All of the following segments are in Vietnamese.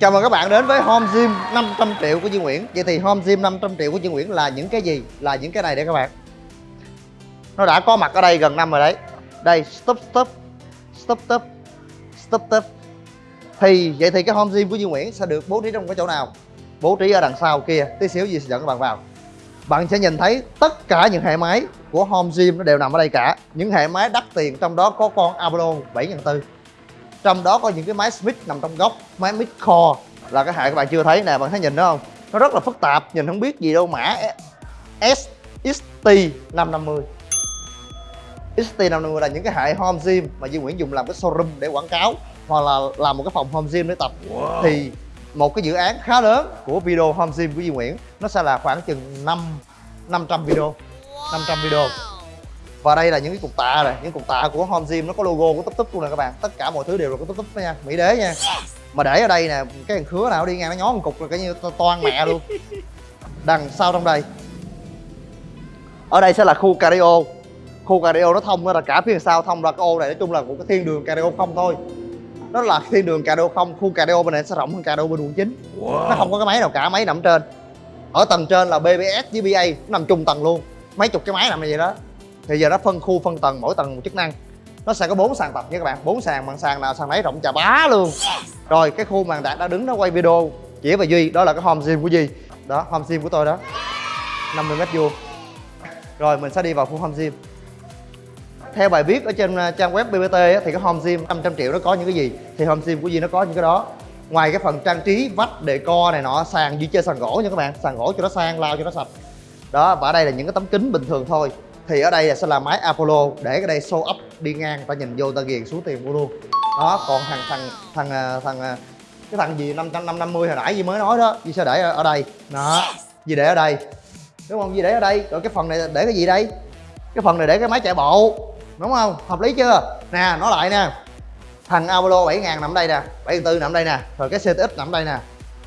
Chào mừng các bạn đến với Home Gym 500 triệu của Duy Nguyễn. Vậy thì Home Gym 500 triệu của Duy Nguyễn là những cái gì? Là những cái này đây các bạn. Nó đã có mặt ở đây gần năm rồi đấy. Đây, stop stop Stop stop Stop stop. Thì vậy thì cái Home Gym của Duy Nguyễn sẽ được bố trí trong cái chỗ nào? Bố trí ở đằng sau kia. Tí xíu gì sẽ dẫn các bạn vào. Bạn sẽ nhìn thấy tất cả những hệ máy của Home Gym nó đều nằm ở đây cả. Những hệ máy đắt tiền trong đó có con Apollo 7400 trong đó có những cái máy Smith nằm trong góc máy Mid Core là cái hệ các bạn chưa thấy nè bạn thấy nhìn đó không? Nó rất là phức tạp nhìn không biết gì đâu mã SXT 550 XT550 là những cái hệ home gym mà Duy Nguyễn dùng làm cái showroom để quảng cáo hoặc là làm một cái phòng home gym để tập. Wow. thì một cái dự án khá lớn của video home gym của Duy Nguyễn nó sẽ là khoảng chừng 5 500 video 500 video và đây là những cái cục tạ này những cục tạ của home gym nó có logo của túp túp luôn nè các bạn. Tất cả mọi thứ đều là của túp túp nha mỹ đế nha. Mà để ở đây nè cái thằng khứa nào đi ngang nó nhón một cục là cái như toan mẹ luôn. Đằng sau trong đây. Ở đây sẽ là khu cardio khu cardio nó thông ra cả phía sau thông ra cái ô này nói chung là một cái thiên đường cardio không thôi. Nó là thiên đường cardio không khu cardio bên này sẽ rộng hơn cardio bên quận chín. Wow. nó không có cái máy nào cả máy nằm trên. Ở tầng trên là bbs với ba nó nằm chung tầng luôn. Mấy chục cái máy nằm như vậy đó thì giờ nó phân khu, phân tầng, mỗi tầng một chức năng. Nó sẽ có bốn sàn tập nha các bạn. Bốn sàn, bằng sàn nào sàn nấy, rộng chà bá luôn. Rồi, cái khu mà đạt đã đứng nó quay video chỉ và duy, đó là cái home gym của duy. Đó, home gym của tôi đó. 50 mét vuông. Rồi, mình sẽ đi vào khu home gym. Theo bài viết ở trên uh, trang web BBT thì cái home gym 500 triệu nó có những cái gì? Thì home gym của Duy nó có những cái đó. Ngoài cái phần trang trí, vách đề co này nọ, sàn Duy chơi sàn gỗ nha các bạn. Sàn gỗ cho nó sang lao cho nó sạch. Đó, và ở đây là những cái tấm kính bình thường thôi thì ở đây sẽ là máy Apollo để cái đây show up đi ngang ta nhìn vô ta ghiền xuống tiền mua luôn. Đó, còn thằng thằng thằng à, thằng à, cái thằng gì, năm trăm năm năm mươi hồi nãy gì mới nói đó, gì sẽ để ở đây. Đó, gì để ở đây. Đúng không? Gì để ở đây? Rồi cái phần này để cái gì đây? Cái phần này để cái máy chạy bộ. Đúng không? Hợp lý chưa? Nè, nói lại nè. Thằng Apollo 7000 nằm đây nè 74 nằm đây nè, rồi cái CTX nằm đây nè.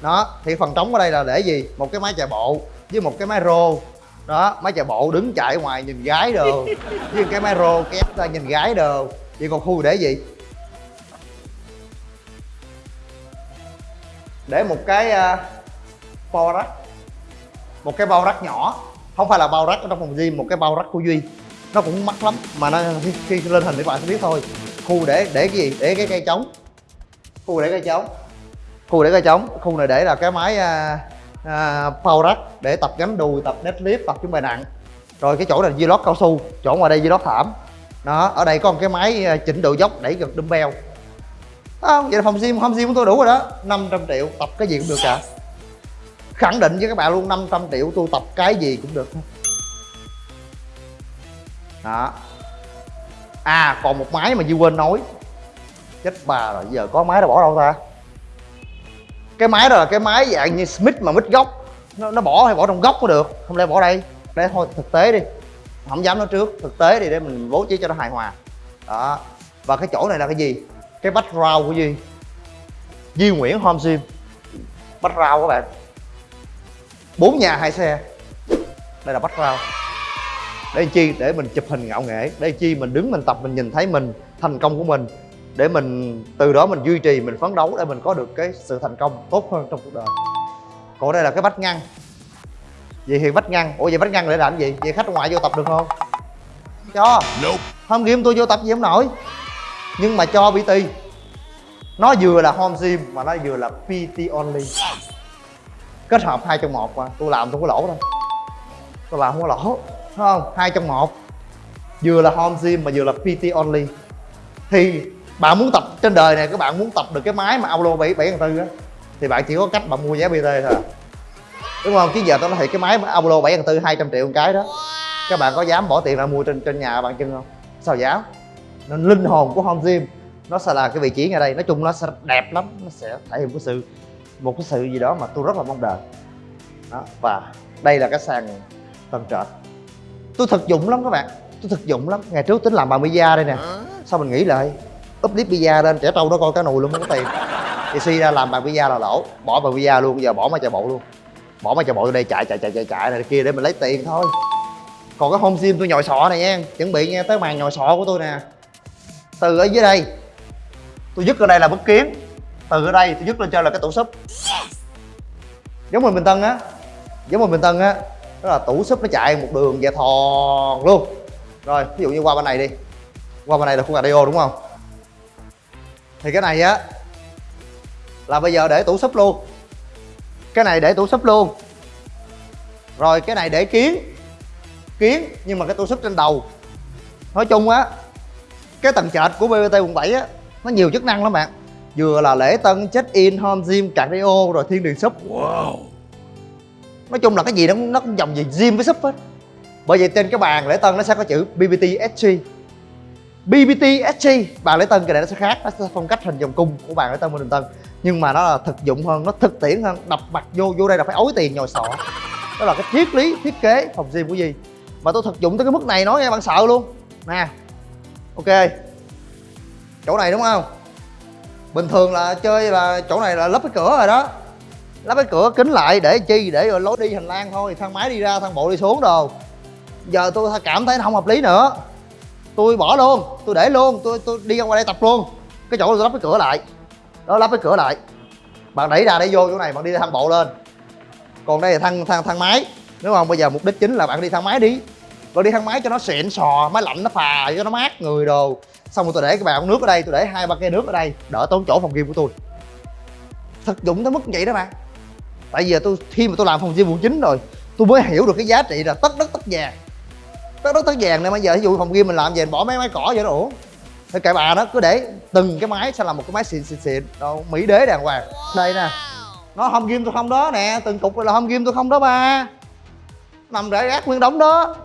Đó, thì phần trống ở đây là để gì? Một cái máy chạy bộ với một cái máy rô đó máy chạy bộ đứng chạy ngoài nhìn gái đồ. Với cái máy rô kéo ra nhìn gái đồ. Vậy còn khu để gì? Để một cái uh, bao rắc. Một cái bao rắc nhỏ. Không phải là bao rắc ở trong phòng gym một cái bao rắc của duy. Nó cũng mắc lắm mà nó khi, khi lên hình thì bạn sẽ biết thôi. Khu để để cái gì? Để cái cây trống. Khu để cây trống. Khu để cây trống. Khu này để là cái máy uh, à, power rack để tập gánh đùi tập deadlift tập những bài nặng. Rồi cái chỗ này vlog cao su chỗ ngoài đây vlog thảm. Đó ở đây có một cái máy à, chỉnh độ dốc đẩy gật dumbbell. Không vậy là phòng gym phòng gym của tôi đủ rồi đó 500 triệu tập cái gì cũng được cả. Khẳng định với các bạn luôn 500 triệu tôi tập cái gì cũng được. Đó. À còn một máy mà Duy quên nói chết bà rồi giờ có máy đã bỏ đâu ta? Cái máy đó là cái máy dạng như Smith mà mít góc nó, nó bỏ hay bỏ trong góc có được? Không lẽ bỏ đây? Đây thôi thực tế đi. Không dám nói trước thực tế đi để mình bố trí cho nó hài hòa. Đó. Và cái chỗ này là cái gì? Cái background của duy. Duy nguyễn home gym. Background các bạn. Bốn nhà hai xe. Đây là background. Để chi? Để mình chụp hình ngạo nghễ. Để chi? Mình đứng mình tập mình nhìn thấy mình thành công của mình để mình từ đó mình duy trì mình phấn đấu để mình có được cái sự thành công tốt hơn trong cuộc đời. Còn đây là cái vách ngăn. Vậy thì vách ngăn ủa vậy vách ngăn để làm gì? Vậy khách ngoại vô tập được không? Cho. Không game tôi vô tập gì không nổi. Nhưng mà cho bt nó vừa là home gym mà nó vừa là pt only. Kết hợp hai trong một mà. Tôi làm tôi có lỗ đâu. Tôi làm không có lỗ. Đúng không? Hai trong một. Vừa là home gym mà vừa là pt only. Thì bạn muốn tập trên đời này các bạn muốn tập được cái máy mà Aulo 7 7 tư á thì bạn chỉ có cách bạn mua giá BT thôi đúng không? Chứ giờ tôi nói thiệt cái máy Aulo 7 tư 200 triệu một cái đó các bạn có dám bỏ tiền ra mua trên trên nhà bạn chân không? Sao dám? Nên linh hồn của home gym nó sẽ là cái vị trí ngay đây. Nói chung nó sẽ đẹp lắm nó sẽ thể hiện một cái sự một cái sự gì đó mà tôi rất là mong đợi. Đó và đây là cái sàn tầng trệt. Tôi thực dụng lắm các bạn tôi thực dụng lắm. Ngày trước tính làm bằng da đây nè sao mình nghĩ lại Úp clip pizza lên, trẻ trâu nó coi cá nùi luôn không có tiền thì suy ra làm bàn pizza là lỗ, bỏ bàn pizza luôn, giờ bỏ máy chạy bộ luôn. Bỏ máy chạy bộ đây, chạy chạy chạy chạy chạy này, kia để mình lấy tiền thôi. Còn cái home gym tôi nhồi sọ này nha, chuẩn bị nghe tới màn nhồi sọ của tôi nè. Từ ở dưới đây, tôi dứt ở đây là bất kiến. Từ ở đây, tôi dứt lên trên là cái tủ súp. Giống mình bình tân á, giống mình bình tân á, đó là tủ súp nó chạy một đường dài thòn luôn. Rồi, ví dụ như qua bên này đi. Qua bên này là khu radio đúng không? Thì cái này á là bây giờ để tủ súp luôn. Cái này để tủ súp luôn. Rồi cái này để kiến. Kiến nhưng mà cái tủ súp trên đầu. Nói chung á cái tầng trệt của BBT quận 7 á nó nhiều chức năng lắm bạn. Vừa là lễ tân check in home gym cardio rồi thiên đường súp. Wow. Nói chung là cái gì nó nó cũng dòng gì gym với súp hết. Bởi vậy trên cái bàn lễ tân nó sẽ có chữ BBT SG BBT SG bàn lễ tân cái này nó sẽ khác, nó sẽ phong cách hình vòng cung của bàn lễ tân bên đường tân nhưng mà nó là thực dụng hơn, nó thực tiễn hơn, đập mặt vô vô đây là phải ối tiền nhồi sọ. Đó là cái triết lý, thiết kế, phòng gym của gì. Mà tôi thực dụng tới cái mức này nói nghe, bạn sợ luôn. Nè, ok. Chỗ này đúng không? Bình thường là chơi là chỗ này là lắp cái cửa rồi đó. Lắp cái cửa kính lại để chi? Để rồi lối đi hành lang thôi, thang máy đi ra, thang bộ đi xuống đồ. Giờ tôi cảm thấy nó không hợp lý nữa tôi bỏ luôn, tôi để luôn, tôi tôi đi ra ngoài đây tập luôn. Cái chỗ tôi lắp cái cửa lại. Đó, lắp cái cửa lại. Bạn đẩy ra để vô chỗ này, bạn đi thang bộ lên. Còn đây là thang thang thang máy. Đúng không bây giờ mục đích chính là bạn đi thang máy đi. Bạn đi thang máy cho nó xịn sò, máy lạnh, nó phà, cho nó mát người đồ. Xong rồi tôi để cái bàn nước ở đây, tôi để hai ba cây nước ở đây, đỡ tốn chỗ phòng gym của tôi. Thực dụng tới mức vậy đó bạn. Tại vì tôi, khi mà tôi làm phòng gym quận chín rồi, tôi mới hiểu được cái giá trị là tất đất tất vàng tất đất tất vàng nên bây giờ ví dụ phòng gym mình làm về mình bỏ mấy máy cỏ vậy nó ổn thì kệ bà đó cứ để từng cái máy sẽ là một cái máy xịn xịn xịn. Đâu mỹ đế đàng hoàng. Đây nè. Nó home gym tôi không đó nè từng cục là home gym tôi không đó ba nằm rải rác nguyên đống đó.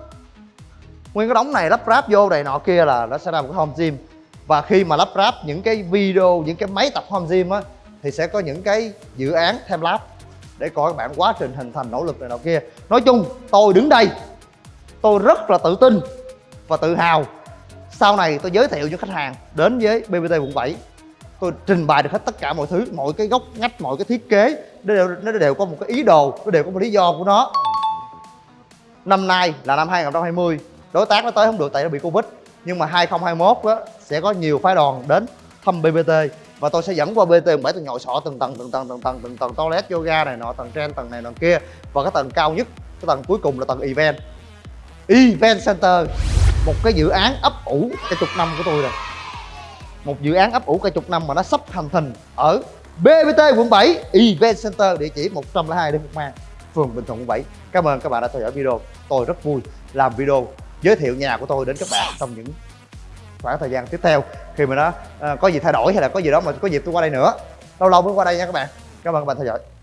Nguyên cái đống này lắp ráp vô này nọ kia là nó sẽ ra một cái home gym. Và khi mà lắp ráp những cái video những cái máy tập home gym á thì sẽ có những cái dự án thêm lab để coi các bạn quá trình hình thành nỗ lực này nọ kia. Nói chung tôi đứng đây tôi rất là tự tin và tự hào sau này tôi giới thiệu cho khách hàng đến với BBT quận 7 tôi trình bày được hết tất cả mọi thứ mọi cái góc ngách mọi cái thiết kế. Nó đều, nó đều có một cái ý đồ nó đều có một lý do của nó. Năm nay là năm 2020 đối tác nó tới không được tại nó bị covid nhưng mà 2021 đó sẽ có nhiều phái đoàn đến thăm BBT và tôi sẽ dẫn qua BBT bảy tôi nhồi sọ từng tầng từng tầng từng tầng từng tầng toilet yoga này nọ tầng trên tầng này tầng kia. Và cái tầng cao nhất cái tầng cuối cùng là tầng event event center. Một cái dự án ấp ủ cái chục năm của tôi rồi. Một dự án ấp ủ cả chục năm mà nó sắp thành thành ở BBT quận 7 Event Center địa chỉ 102 Đinh Phục Mang phường Bình Thuận quận 7 Cảm ơn các bạn đã theo dõi video. Tôi rất vui làm video giới thiệu nhà của tôi đến các bạn trong những khoảng thời gian tiếp theo. Khi mà nó uh, có gì thay đổi hay là có gì đó mà có dịp tôi qua đây nữa lâu lâu mới qua đây nha các bạn. Cảm ơn các bạn theo dõi.